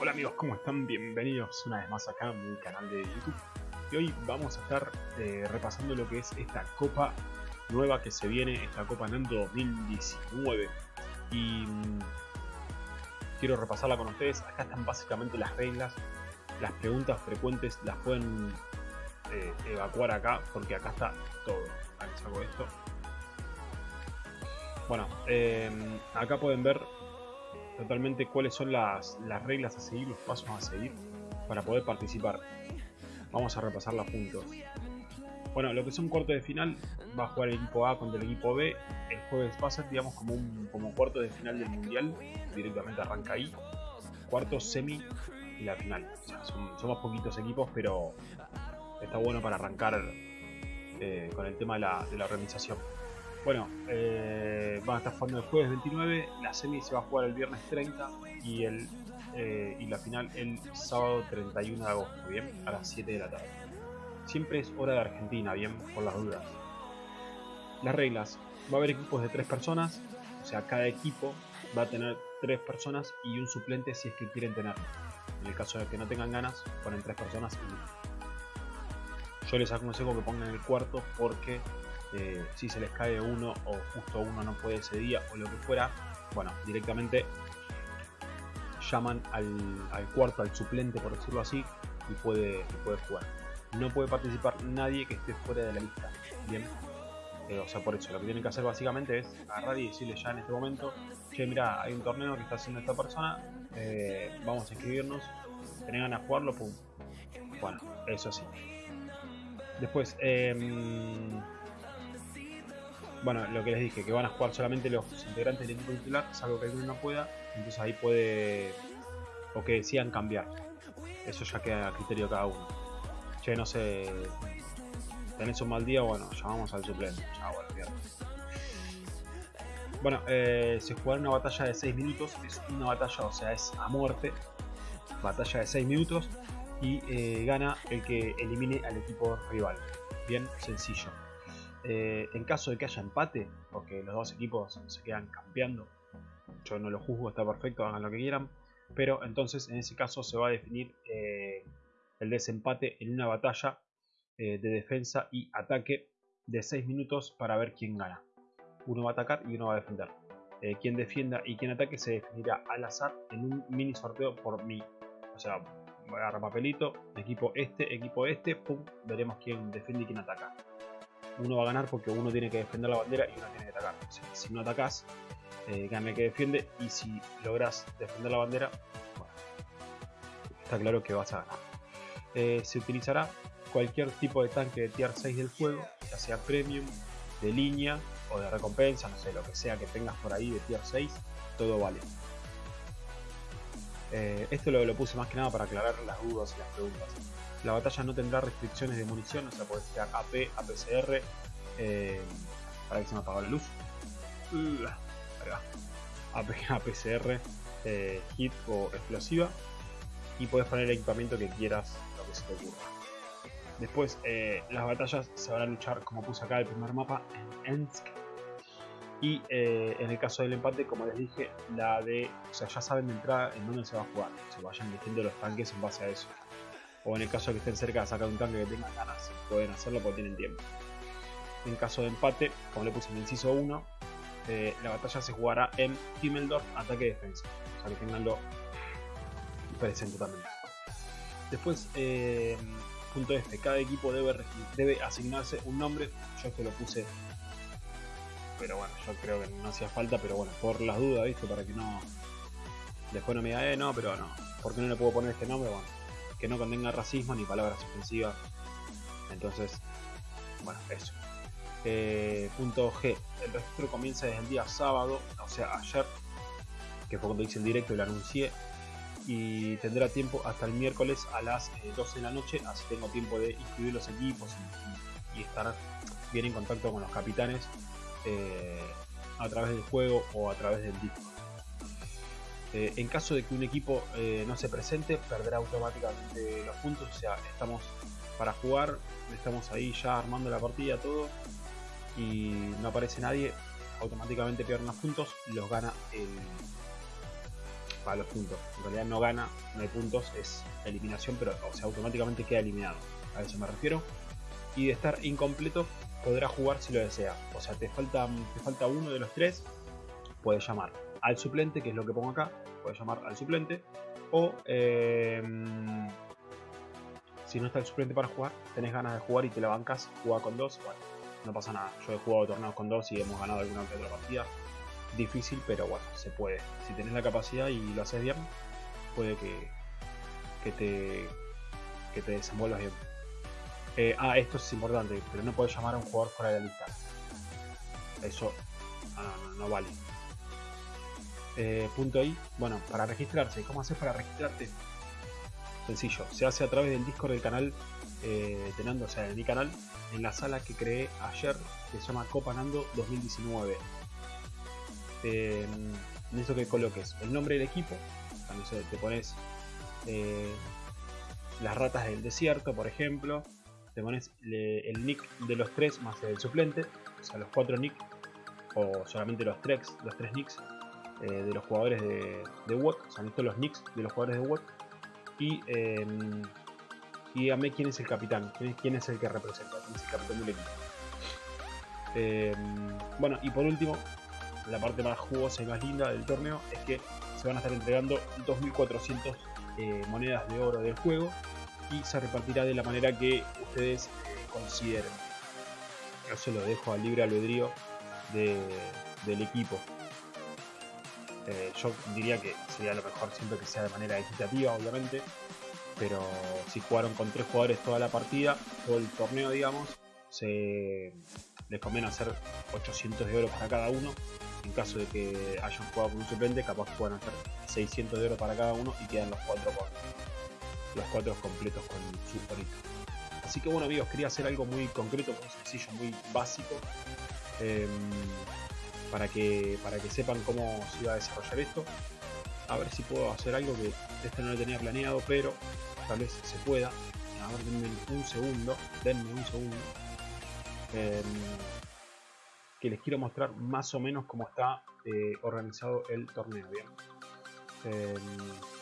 Hola amigos, ¿cómo están? Bienvenidos una vez más acá a mi canal de YouTube. Y hoy vamos a estar eh, repasando lo que es esta copa nueva que se viene, esta Copa Nando 2019. Y mm, quiero repasarla con ustedes. Acá están básicamente las reglas, las preguntas frecuentes las pueden eh, evacuar acá porque acá está todo. Ahí saco esto. Bueno, eh, acá pueden ver totalmente cuáles son las, reglas a seguir, los pasos a seguir para poder participar. Vamos a repasarla juntos. Bueno, lo que son cuartos de final, va a jugar el equipo A contra el equipo B. El jueves va a ser, digamos, como un como cuarto de final del mundial. Directamente arranca ahí. Cuarto, semi y la final. somos poquitos equipos, pero está bueno para arrancar eh, con el tema de la, de la organización. Bueno, eh, van a estar jugando el jueves 29, la semi se va a jugar el viernes 30 y, el, eh, y la final el sábado 31 de agosto, bien, a las 7 de la tarde. Siempre es hora de Argentina, bien, por las dudas. Las reglas, va a haber equipos de 3 personas, o sea, cada equipo va a tener 3 personas y un suplente si es que quieren tenerlo. En el caso de que no tengan ganas, ponen 3 personas y Yo les aconsejo que pongan el cuarto porque eh, si se les cae uno o justo uno no puede ese día o lo que fuera, bueno, directamente llaman al, cuarto, al suplente por decirlo así, y puede, puede jugar. No puede participar nadie que esté fuera de la lista. Bien, eh, o sea, por eso lo que tienen que hacer básicamente es agarrar y decirle ya en este momento, che, mira, hay un torneo que está haciendo esta persona, eh, vamos a inscribirnos, tenés ganas de jugarlo, pum. Bueno, eso sí. Después, eh, bueno, lo que les dije, que van a jugar solamente los integrantes del equipo titular, salvo que alguno no pueda, entonces ahí puede, o que decidan cambiar. Eso ya queda a criterio de cada uno. Che, no sé, tenés un mal día, bueno, llamamos al suplente. Chao, bueno, bueno eh, se jugará una batalla de 6 minutos, es una batalla, o sea, es a muerte, batalla de 6 minutos, y eh, gana el que elimine al equipo rival. Bien sencillo. Eh, en caso de que haya empate, porque los dos equipos se quedan campeando, yo no lo juzgo, está perfecto, hagan lo que quieran, pero entonces en ese caso se va a definir eh, el desempate en una batalla eh, de defensa y ataque de 6 minutos para ver quién gana. Uno va a atacar y uno va a defender. quien defienda y quien ataque se definirá al azar en un mini sorteo por mí. O sea, voy a agarrar papelito, equipo este, equipo este, pum, veremos quién defiende y quién ataca uno va a ganar porque uno tiene que defender la bandera y uno tiene que atacar. si no atacás, eh, gana el que defiende y si logras defender la bandera, bueno, está claro que vas a ganar. Eh, se utilizará cualquier tipo de tanque de tier 6 del juego, ya sea premium, de línea o de recompensa, no sé, lo que sea que tengas por ahí de tier 6, todo vale. Eh, esto lo, puse más que nada para aclarar las dudas y las preguntas. La batalla no tendrá restricciones de munición, o sea, puede tirar AP, APCR, eh, para que se me apagó la luz. AP, APCR, eh, hit o explosiva. Y puedes poner el equipamiento que quieras, lo que se te ocurra. Después, eh, las batallas se van a luchar, como puse acá el primer mapa, en Ensk. Y eh, en el caso del empate, como les dije, la de. O sea, ya saben de entrada en dónde se va a jugar. Se vayan eligiendo los tanques en base a eso o en el caso de que estén cerca de sacar un tanque que tengan ganas, pueden hacerlo porque tienen tiempo. En caso de empate, como le puse en el inciso 1, eh, la batalla se jugará en Himmeldorf, ataque y defensa. O sea que tenganlo presente también. Después, eh, punto F, cada equipo debe, debe asignarse un nombre. Yo esto lo puse, pero bueno, yo creo que no hacía falta, pero bueno, por las dudas, ¿viste? Para que no. Después no me diga, eh, no, pero no. ¿Por qué no le puedo poner este nombre? Bueno, que no contenga racismo ni palabras ofensivas. Entonces, bueno, eso. Eh, punto G. El registro comienza desde el día sábado, o sea, ayer, que fue cuando hice el directo y lo anuncié. Y tendrá tiempo hasta el miércoles a las 12 eh, de la noche, así tengo tiempo de inscribir los equipos y, estar bien en contacto con los capitanes eh, a través del juego o a través del disco. Eh, en caso de que un equipo eh, no se presente, perderá automáticamente los puntos. O sea, estamos para jugar, estamos ahí ya armando la partida, todo, y no aparece nadie, automáticamente pierden los puntos y los gana el. para los puntos. En realidad no gana, no hay puntos, es eliminación, pero o sea, automáticamente queda eliminado. A eso me refiero. Y de estar incompleto, podrá jugar si lo desea. O sea, te falta, te falta uno de los tres, puedes llamar al suplente, que es lo que pongo acá, puedes llamar al suplente. O em, si no está el suplente para jugar, tenés ganas de jugar y te la bancas, juega con dos, bueno, no pasa nada. Yo he jugado torneos con dos y hemos ganado alguna otra partida difícil, pero bueno, se puede. Si tenés la capacidad y lo haces bien, puede que, que, te, que te desenvuelvas bien. Eh, ah, esto es importante, pero no puedes llamar a un jugador fuera de la lista. Eso no, vale. Eh, punto ahí, bueno, para registrarse, ¿cómo haces para registrarte? Sencillo, se hace a través del Discord del canal eh, o sea, de mi canal, en la sala que creé ayer, que se llama Copa Nando 2019 eh, necesito que coloques el nombre del equipo, te pones eh, las ratas del desierto, por ejemplo, te pones el nick de los tres más el suplente, o sea, los cuatro nick, o solamente los tres, los tres nicks eh, de los jugadores de, de WOT, o sea, necesito los nicks de los jugadores de WOT, y, eh, y dígame quién es el capitán, quién es el que representa, quién es el capitán del equipo. Em, bueno, y por último, la parte más jugosa y más linda del torneo es que se van a estar entregando 2.400 eh, monedas de oro del juego y se repartirá de la manera que ustedes eh, consideren. Se lo dejo al libre albedrío del equipo. Eh, yo diría que sería lo mejor siempre que sea de manera equitativa, obviamente. Pero si jugaron con tres jugadores toda la partida, todo el torneo, digamos, se les conviene hacer 800 de oro para cada uno en caso de que hayan jugado con un suplente, capaz puedan hacer 600 de oro para cada uno y quedan los cuatro con los cuatro completos con su orito. Así que bueno amigos, quería hacer algo muy concreto, muy sencillo, muy básico. Em, para que para que sepan cómo se iba a desarrollar esto. A ver si puedo hacer algo que este no lo tenía planeado, pero tal vez se pueda. A ver, denme un segundo. Denme un segundo. Em, que les quiero mostrar más o menos cómo está eh, organizado el torneo. Bien. Em,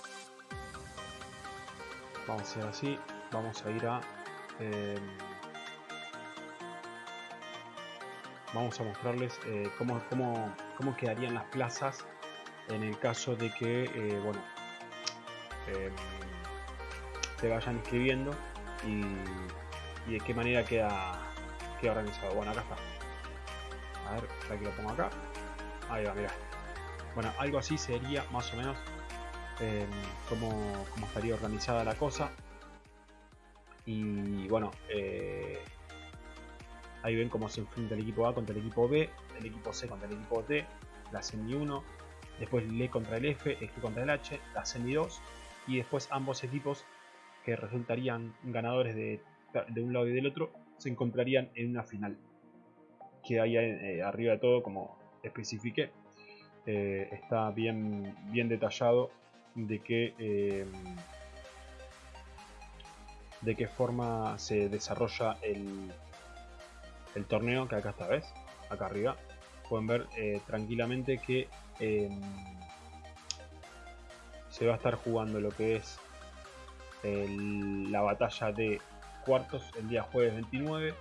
vamos a hacer así. Vamos a ir a. Em, vamos a mostrarles eh, cómo, cómo, cómo, quedarían las plazas en el caso de que, eh, bueno, se vayan inscribiendo y, y, de qué manera queda, queda organizado. Bueno, acá está. A ver, para que lo pongo acá. Ahí va, mira. Bueno, algo así sería más o menos eh, como, estaría organizada la cosa. Y bueno, eh, ahí ven cómo se enfrenta el equipo A contra el equipo B, el equipo C contra el equipo D, la semi 1, después el E contra el F, el G contra el H, la semi 2 y después ambos equipos que resultarían ganadores de, de un lado y del otro se encontrarían en una final que hay eh, arriba de todo, como especifique, eh, está bien, bien detallado de qué, eh, de qué forma se desarrolla el, el torneo, que acá está, ¿ves? Acá arriba. Pueden ver tranquilamente que se va a estar jugando lo que es la batalla de cuartos el día jueves 29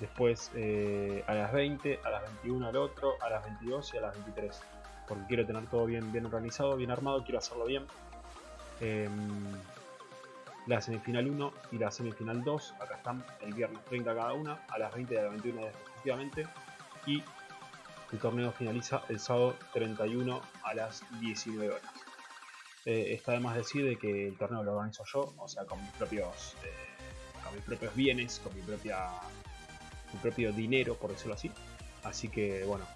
después eh, a las 20, a las 21 al otro, a las 22 y a las 23. Porque quiero tener todo bien, organizado, bien armado, quiero hacerlo bien. Em, la semifinal 1 y la semifinal 2, acá están el viernes 30 cada una, a las 20 y a las 21 respectivamente. Y el torneo finaliza el sábado 31 a las 19 horas. Eh, está además decir de que el torneo lo organizo yo, o sea, con mis propios, eh, con mis propios bienes, con mi propia su propio dinero, por decirlo así. Así que bueno,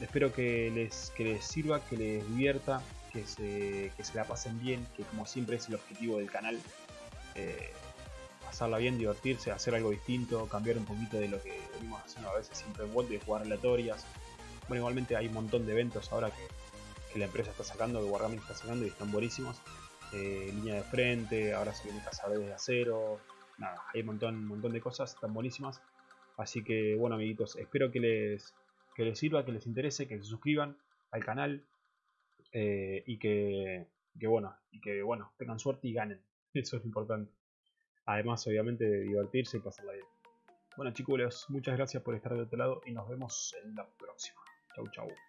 espero que les, que les sirva, que les divierta, que se, que se la pasen bien, que como siempre es el objetivo del canal. Eh, pasarla bien, divertirse, hacer algo distinto, cambiar un poquito de lo que venimos haciendo a veces siempre en de jugar aleatorias. Bueno, igualmente hay un montón de eventos ahora que, la empresa está sacando, que Wargaming está sacando y están buenísimos. Eh, línea de frente, ahora se viene cazadores de acero, nada, hay un montón, un montón de cosas, están buenísimas. Así que bueno amiguitos, espero que les, que les sirva, que les interese, que se suscriban al canal. eh, y que, bueno, y que bueno, tengan suerte y ganen. Eso es importante. Además, obviamente, de divertirse y pasarla bien. Bueno chicos, muchas gracias por estar de otro lado y nos vemos en la próxima. Chau chau.